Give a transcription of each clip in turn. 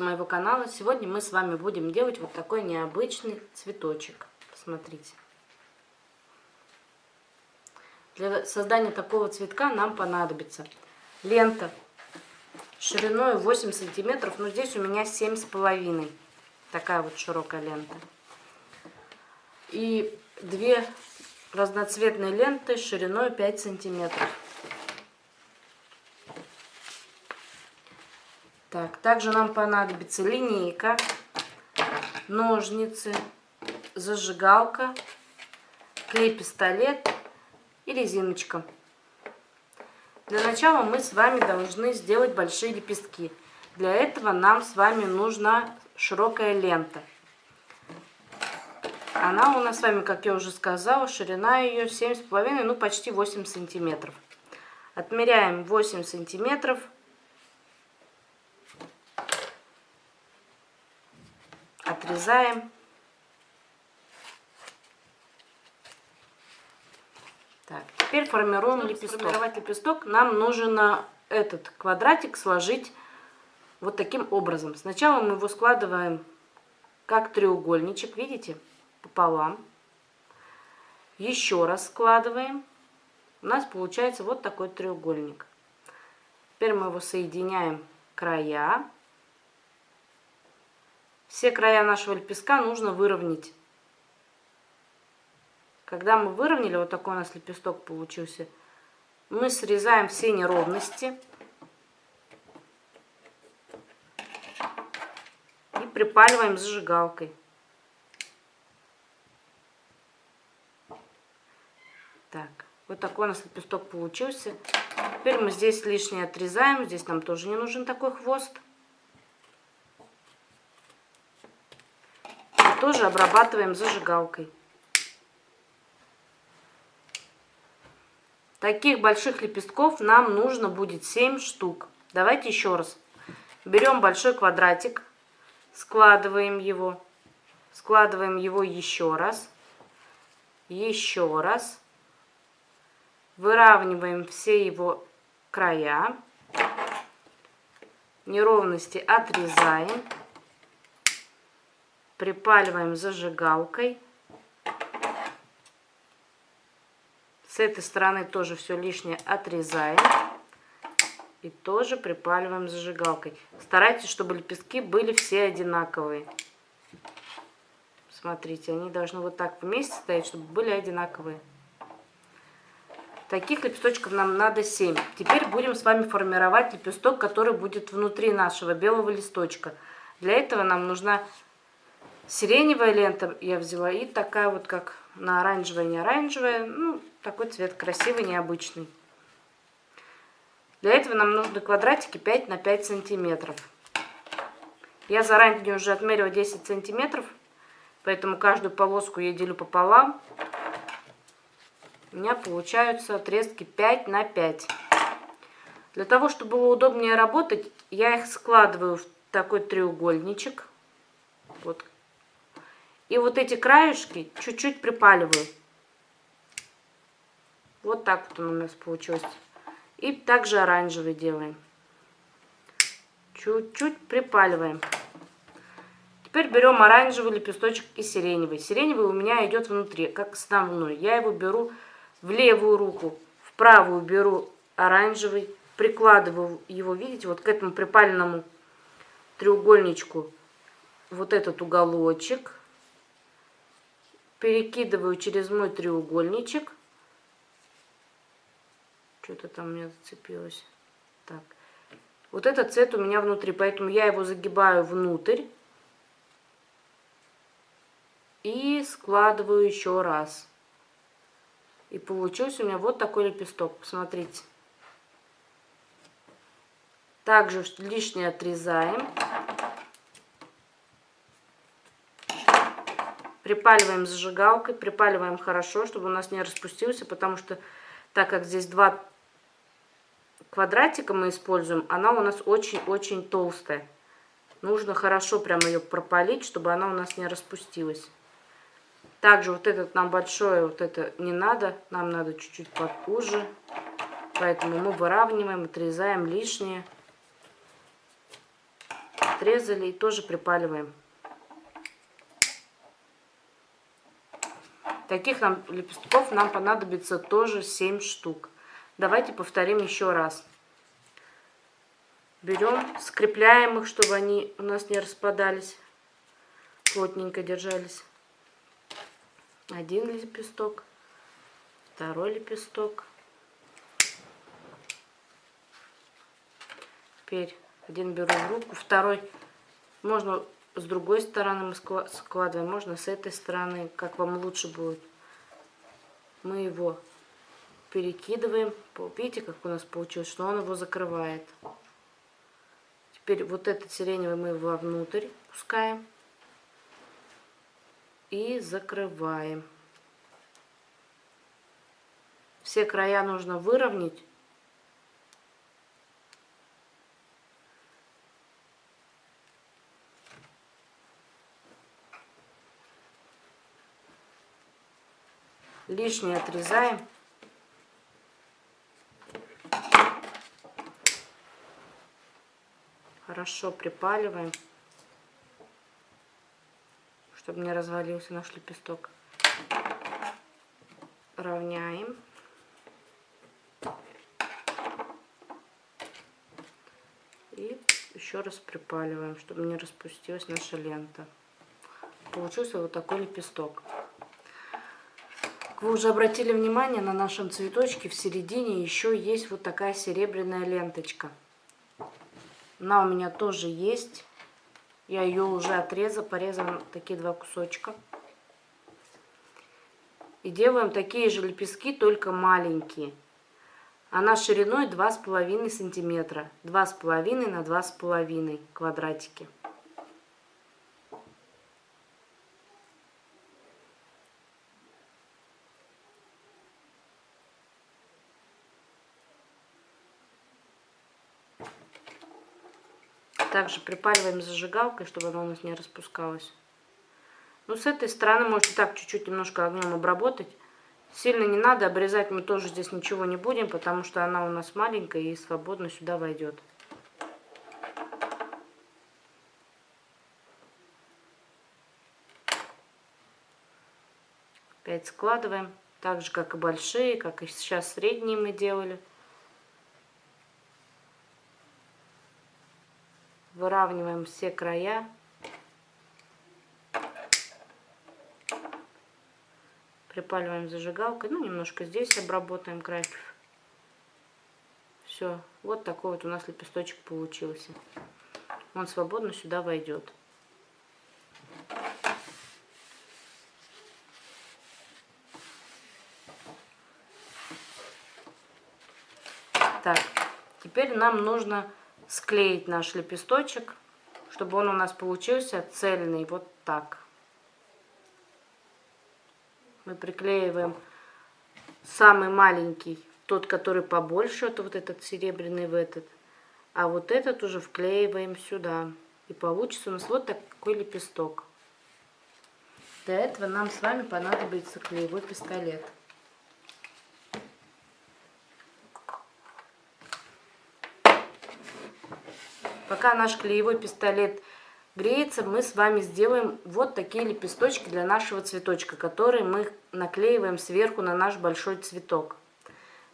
гости моего канала. Сегодня мы с вами будем делать вот такой необычный цветочек. Посмотрите. Для создания такого цветка нам понадобится лента шириной 8 сантиметров. Но здесь у меня 7,5. Такая вот широкая лента. И две разноцветные ленты шириной 5 сантиметров. Так, также нам понадобится линейка, ножницы, зажигалка, клей-пистолет и резиночка. Для начала мы с вами должны сделать большие лепестки. Для этого нам с вами нужна широкая лента. Она у нас с вами, как я уже сказала, ширина ее 7,5, ну почти 8 сантиметров. Отмеряем 8 сантиметров отрезаем. Так, теперь формируем Чтобы лепесток. Сформировать лепесток нам нужно этот квадратик сложить вот таким образом. Сначала мы его складываем как треугольничек, видите, пополам. Еще раз складываем. У нас получается вот такой треугольник. Теперь мы его соединяем края. Все края нашего лепестка нужно выровнять. Когда мы выровняли, вот такой у нас лепесток получился, мы срезаем все неровности и припаливаем зажигалкой. Так, вот такой у нас лепесток получился. Теперь мы здесь лишнее отрезаем, здесь нам тоже не нужен такой хвост. Тоже обрабатываем зажигалкой. Таких больших лепестков нам нужно будет 7 штук. Давайте еще раз. Берем большой квадратик, складываем его, складываем его еще раз, еще раз. Выравниваем все его края, неровности отрезаем припаливаем зажигалкой. С этой стороны тоже все лишнее отрезаем. И тоже припаливаем зажигалкой. Старайтесь, чтобы лепестки были все одинаковые. Смотрите, они должны вот так вместе стоять, чтобы были одинаковые. Таких лепесточков нам надо 7. Теперь будем с вами формировать лепесток, который будет внутри нашего белого листочка. Для этого нам нужна Сиреневая лента я взяла и такая вот, как на оранжевая, не оранжевая. Ну, такой цвет красивый, необычный. Для этого нам нужны квадратики 5 на 5 сантиметров. Я заранее уже отмерила 10 сантиметров, поэтому каждую полоску я делю пополам. У меня получаются отрезки 5 на 5. Для того, чтобы было удобнее работать, я их складываю в такой треугольничек. Вот и вот эти краешки чуть-чуть припаливаю. Вот так вот он у нас получился. И также оранжевый делаем. Чуть-чуть припаливаем. Теперь берем оранжевый лепесточек и сиреневый. Сиреневый у меня идет внутри, как основной. Я его беру в левую руку, в правую беру оранжевый, прикладываю его, видите, вот к этому припаленному треугольничку вот этот уголочек перекидываю через мой треугольничек. Что-то там у меня зацепилось. Так. Вот этот цвет у меня внутри, поэтому я его загибаю внутрь. И складываю еще раз. И получился у меня вот такой лепесток. Посмотрите. Также лишнее отрезаем. Припаливаем зажигалкой, припаливаем хорошо, чтобы у нас не распустился, потому что так как здесь два квадратика мы используем, она у нас очень-очень толстая. Нужно хорошо прям ее пропалить, чтобы она у нас не распустилась. Также вот этот нам большое, вот это не надо, нам надо чуть-чуть попозже. Поэтому мы выравниваем, отрезаем лишнее. отрезали и тоже припаливаем. Таких нам лепестков нам понадобится тоже 7 штук. Давайте повторим еще раз. Берем, скрепляем их, чтобы они у нас не распадались, плотненько держались. Один лепесток, второй лепесток. Теперь один беру в руку, второй можно с другой стороны мы складываем, можно с этой стороны, как вам лучше будет. Мы его перекидываем. Видите, как у нас получилось, что он его закрывает. Теперь вот этот сиреневый мы вовнутрь пускаем и закрываем. Все края нужно выровнять лишнее отрезаем. Хорошо припаливаем, чтобы не развалился наш лепесток. Равняем. И еще раз припаливаем, чтобы не распустилась наша лента. Получился вот такой лепесток. Вы уже обратили внимание, на нашем цветочке в середине еще есть вот такая серебряная ленточка. Она у меня тоже есть. Я ее уже отрезала, порезала такие два кусочка. И делаем такие же лепестки, только маленькие. Она шириной 2,5 сантиметра. 2,5 на 2,5 квадратики. Также припаливаем зажигалкой, чтобы она у нас не распускалась. Ну, с этой стороны можете так чуть-чуть немножко огнем обработать. Сильно не надо, обрезать мы тоже здесь ничего не будем, потому что она у нас маленькая и свободно сюда войдет. Опять складываем, так же как и большие, как и сейчас средние мы делали. Выравниваем все края. Припаливаем зажигалкой. Ну, немножко здесь обработаем край. Все. Вот такой вот у нас лепесточек получился. Он свободно сюда войдет. Так, теперь нам нужно склеить наш лепесточек, чтобы он у нас получился цельный, вот так. Мы приклеиваем самый маленький, тот, который побольше, это вот этот серебряный в этот. А вот этот уже вклеиваем сюда. И получится у нас вот такой лепесток. Для этого нам с вами понадобится клеевой пистолет. Пока наш клеевой пистолет греется, мы с вами сделаем вот такие лепесточки для нашего цветочка, которые мы наклеиваем сверху на наш большой цветок.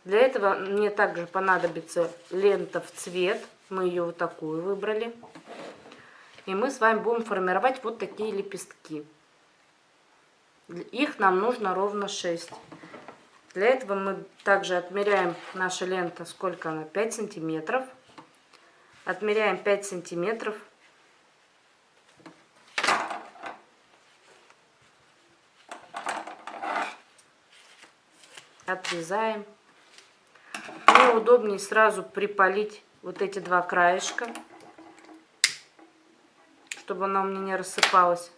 Для этого мне также понадобится лента в цвет. Мы ее вот такую выбрали. И мы с вами будем формировать вот такие лепестки. Их нам нужно ровно 6. Для этого мы также отмеряем наша лента, сколько она, 5 сантиметров. Отмеряем 5 сантиметров. Отрезаем. Мне удобнее сразу припалить вот эти два краешка, чтобы она у меня не рассыпалась.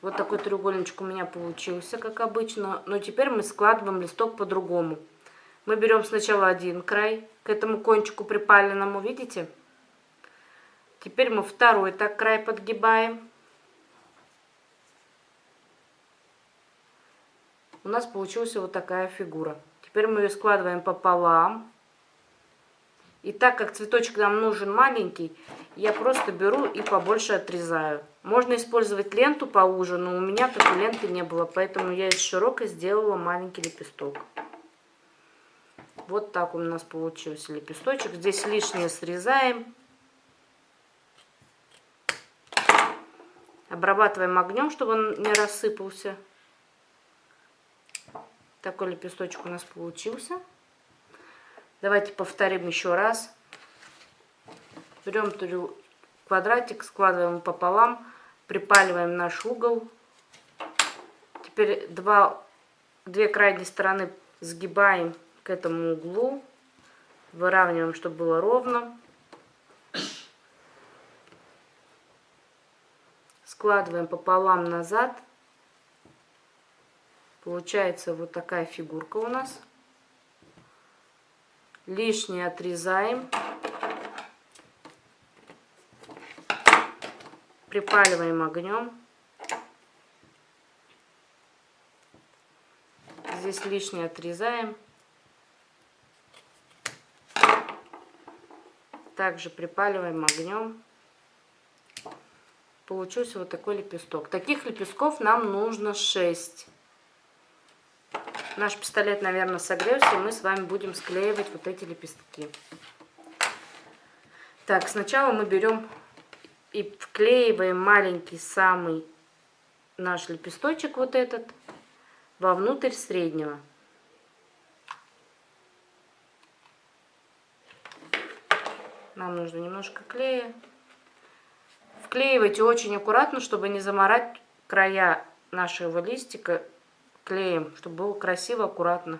Вот такой треугольничек у меня получился, как обычно. Но теперь мы складываем листок по-другому. Мы берем сначала один край к этому кончику припаленному, видите? Теперь мы второй так край подгибаем. У нас получилась вот такая фигура. Теперь мы ее складываем пополам. И так как цветочек нам нужен маленький, я просто беру и побольше отрезаю. Можно использовать ленту поуже, но у меня такой ленты не было, поэтому я из широкой сделала маленький лепесток. Вот так у нас получился лепесточек. Здесь лишнее срезаем. Обрабатываем огнем, чтобы он не рассыпался. Такой лепесточек у нас получился. Давайте повторим еще раз. Берем квадратик, складываем пополам, припаливаем наш угол. Теперь два, две крайние стороны сгибаем к этому углу. Выравниваем, чтобы было ровно. Складываем пополам назад. Получается вот такая фигурка у нас лишнее отрезаем. Припаливаем огнем. Здесь лишнее отрезаем. Также припаливаем огнем. Получился вот такой лепесток. Таких лепестков нам нужно 6. Наш пистолет, наверное, согрелся, и мы с вами будем склеивать вот эти лепестки. Так, сначала мы берем и вклеиваем маленький самый наш лепесточек, вот этот, вовнутрь среднего. Нам нужно немножко клея. Вклеивайте очень аккуратно, чтобы не заморать края нашего листика клеем, чтобы было красиво, аккуратно.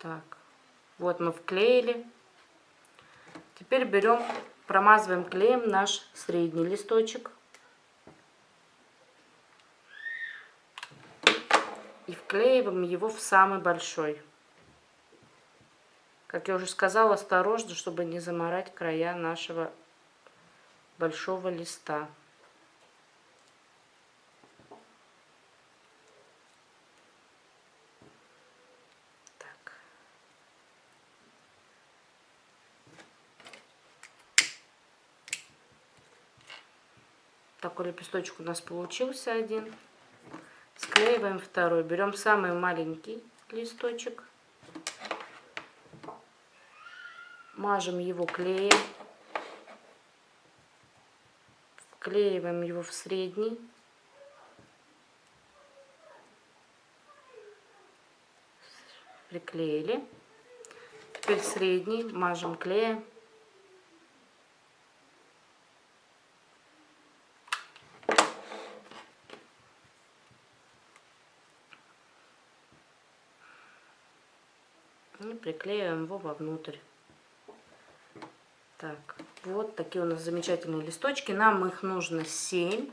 Так, вот мы вклеили. Теперь берем, промазываем клеем наш средний листочек. И вклеиваем его в самый большой. Как я уже сказала, осторожно, чтобы не заморать края нашего большого листа. Такой лепесточек у нас получился один. Склеиваем второй. Берем самый маленький листочек. Мажем его клеем. Вклеиваем его в средний. Приклеили. Теперь средний мажем клеем. и приклеиваем его вовнутрь. Так, вот такие у нас замечательные листочки. Нам их нужно 7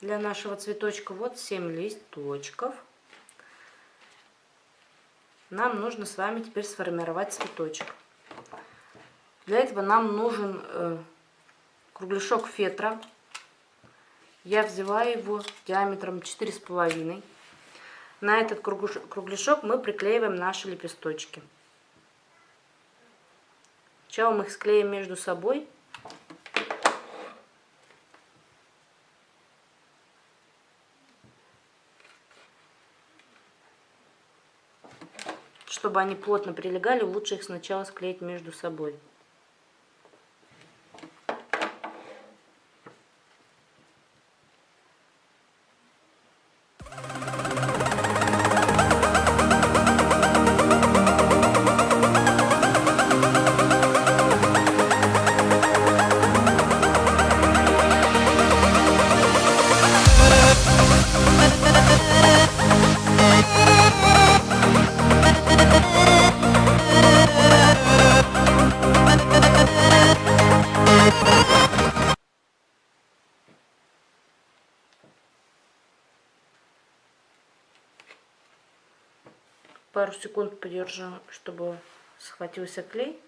для нашего цветочка. Вот 7 листочков. Нам нужно с вами теперь сформировать цветочек. Для этого нам нужен э, кругляшок фетра. Я взяла его диаметром 4,5 на этот кругляшок мы приклеиваем наши лепесточки. Сначала мы их склеим между собой. Чтобы они плотно прилегали, лучше их сначала склеить между собой. Секунд подержу, чтобы схватился клей.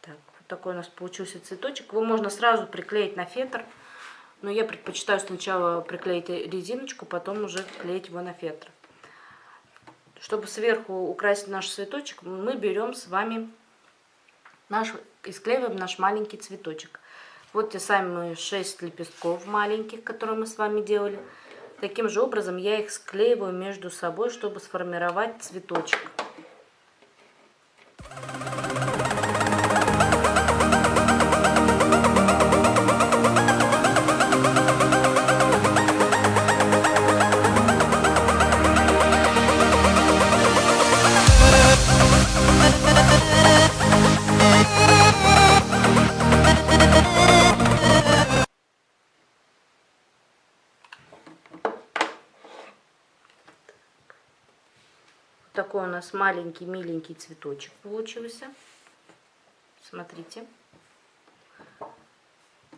Так, вот такой у нас получился цветочек. Его можно сразу приклеить на фетр, но я предпочитаю сначала приклеить резиночку, потом уже клеить его на фетр. чтобы сверху украсить наш цветочек, мы берем с вами наш, и склеиваем наш маленький цветочек. Вот те самые 6 лепестков маленьких, которые мы с вами делали. Таким же образом я их склеиваю между собой, чтобы сформировать цветочек. Маленький, миленький цветочек получился. Смотрите.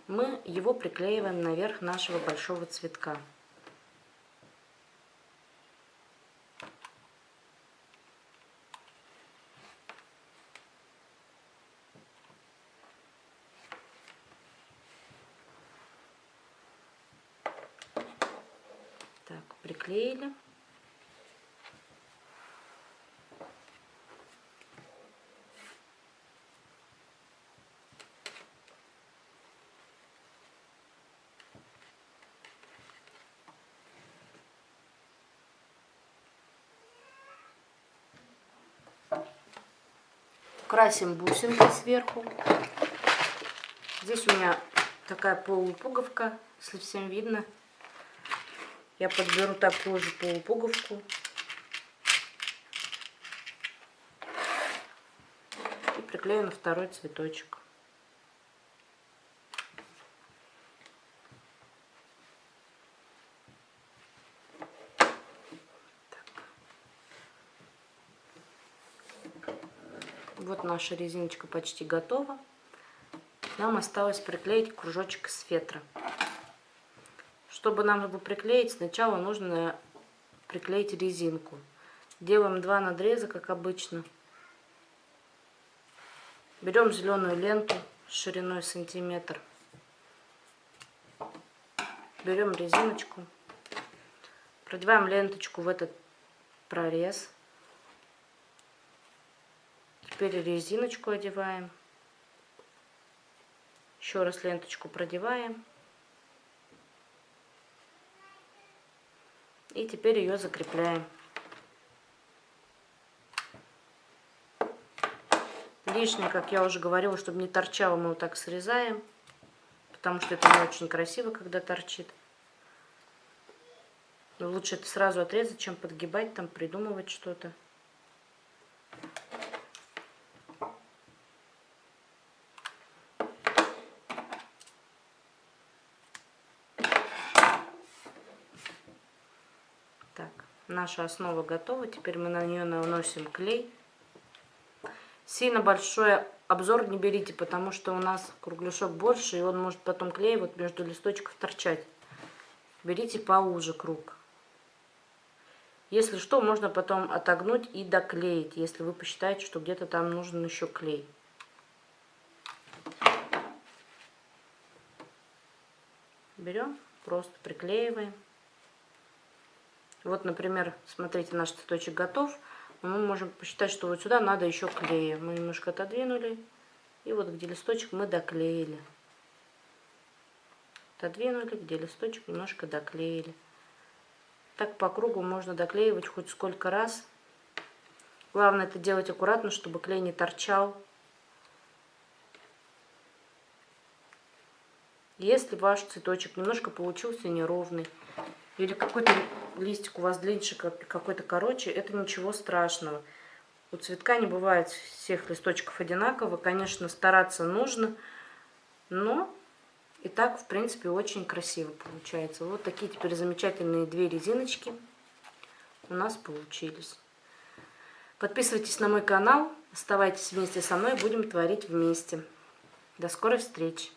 Мы его приклеиваем наверх нашего большого цветка. Так, приклеили. Красим бусинкой сверху. Здесь у меня такая полупуговка, если всем видно. Я подберу такую же полупуговку. И приклею на второй цветочек. Вот наша резиночка почти готова. Нам осталось приклеить кружочек из фетра. Чтобы нам его приклеить, сначала нужно приклеить резинку. Делаем два надреза, как обычно. Берем зеленую ленту шириной сантиметр. Берем резиночку. Продеваем ленточку в этот прорез. Теперь резиночку одеваем. Еще раз ленточку продеваем. И теперь ее закрепляем. Лишнее, как я уже говорила, чтобы не торчало, мы вот так срезаем. Потому что это не очень красиво, когда торчит. Но лучше это сразу отрезать, чем подгибать, там придумывать что-то. Наша основа готова. Теперь мы на нее наносим клей. Сильно большой обзор не берите, потому что у нас кругляшок больше, и он может потом клей вот между листочков торчать. Берите поуже круг. Если что, можно потом отогнуть и доклеить, если вы посчитаете, что где-то там нужен еще клей. Берем, просто приклеиваем. Вот, например, смотрите, наш цветочек готов. Мы можем посчитать, что вот сюда надо еще клея. Мы немножко отодвинули. И вот где листочек мы доклеили. Отодвинули, где листочек немножко доклеили. Так по кругу можно доклеивать хоть сколько раз. Главное это делать аккуратно, чтобы клей не торчал. Если ваш цветочек немножко получился неровный, или какой-то листик у вас длиннее, какой-то короче, это ничего страшного. У цветка не бывает всех листочков одинаково. Конечно, стараться нужно, но и так, в принципе, очень красиво получается. Вот такие теперь замечательные две резиночки у нас получились. Подписывайтесь на мой канал, оставайтесь вместе со мной, будем творить вместе. До скорой встречи!